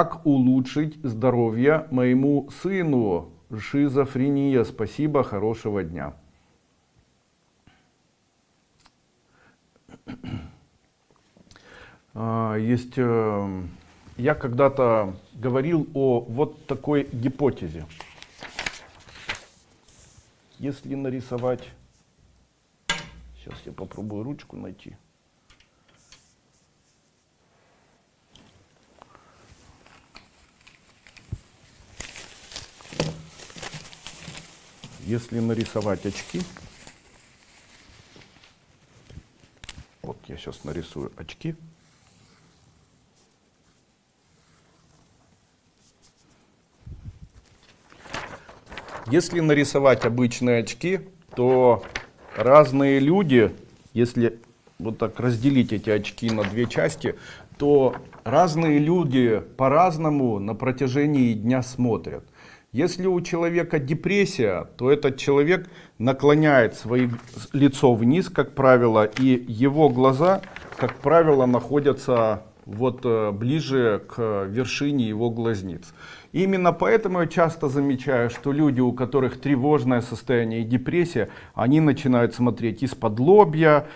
Как улучшить здоровье моему сыну? Шизофрения. Спасибо, хорошего дня. А, есть, э, я когда-то говорил о вот такой гипотезе. Если нарисовать, сейчас я попробую ручку найти. Если нарисовать очки, вот я сейчас нарисую очки. Если нарисовать обычные очки, то разные люди, если вот так разделить эти очки на две части, то разные люди по-разному на протяжении дня смотрят. Если у человека депрессия, то этот человек наклоняет свое лицо вниз, как правило, и его глаза, как правило, находятся вот э, ближе к вершине его глазниц. Именно поэтому я часто замечаю, что люди, у которых тревожное состояние и депрессия, они начинают смотреть из-под лобья,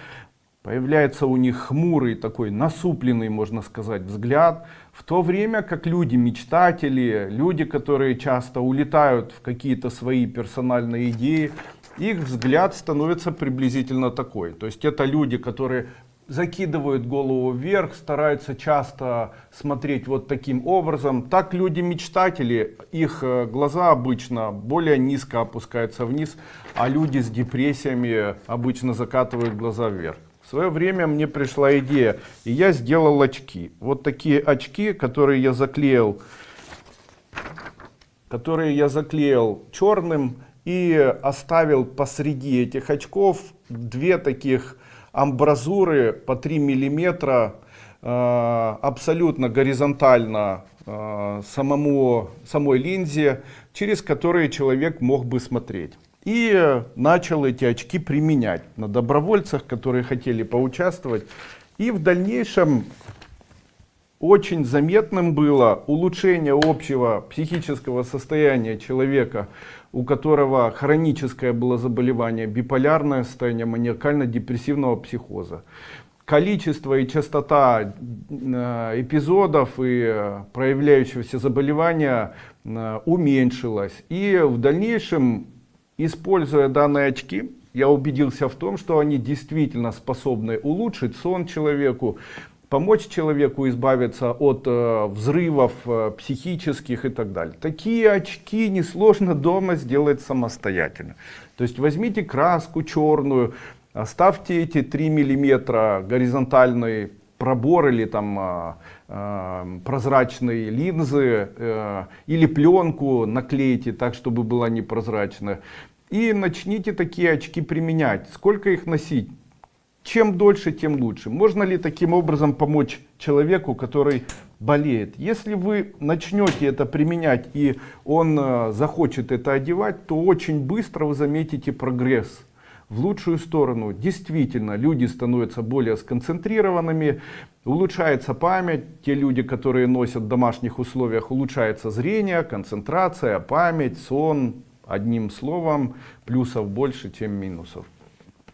появляется у них хмурый такой насупленный, можно сказать, взгляд, в то время как люди мечтатели, люди, которые часто улетают в какие-то свои персональные идеи, их взгляд становится приблизительно такой. То есть это люди, которые закидывают голову вверх, стараются часто смотреть вот таким образом. Так люди-мечтатели, их э, глаза обычно более низко опускаются вниз, а люди с депрессиями обычно закатывают глаза вверх. В свое время мне пришла идея, и я сделал очки. Вот такие очки, которые я заклеил, которые я заклеил черным и оставил посреди этих очков две таких амбразуры по 3 миллиметра э, абсолютно горизонтально э, самому, самой линзе, через которые человек мог бы смотреть. И начал эти очки применять на добровольцах, которые хотели поучаствовать. И в дальнейшем очень заметным было улучшение общего психического состояния человека у которого хроническое было заболевание, биполярное состояние маниакально-депрессивного психоза. Количество и частота э, эпизодов и э, проявляющегося заболевания э, уменьшилась. И в дальнейшем, используя данные очки, я убедился в том, что они действительно способны улучшить сон человеку, помочь человеку избавиться от э, взрывов э, психических и так далее. Такие очки несложно дома сделать самостоятельно. То есть возьмите краску черную, оставьте эти 3 миллиметра горизонтальный пробор или там э, э, прозрачные линзы э, или пленку наклейте так, чтобы была непрозрачная. И начните такие очки применять. Сколько их носить? чем дольше, тем лучше. Можно ли таким образом помочь человеку, который болеет? Если вы начнете это применять и он э, захочет это одевать, то очень быстро вы заметите прогресс в лучшую сторону. Действительно, люди становятся более сконцентрированными, улучшается память. Те люди, которые носят в домашних условиях, улучшается зрение, концентрация, память, сон. Одним словом, плюсов больше, чем минусов.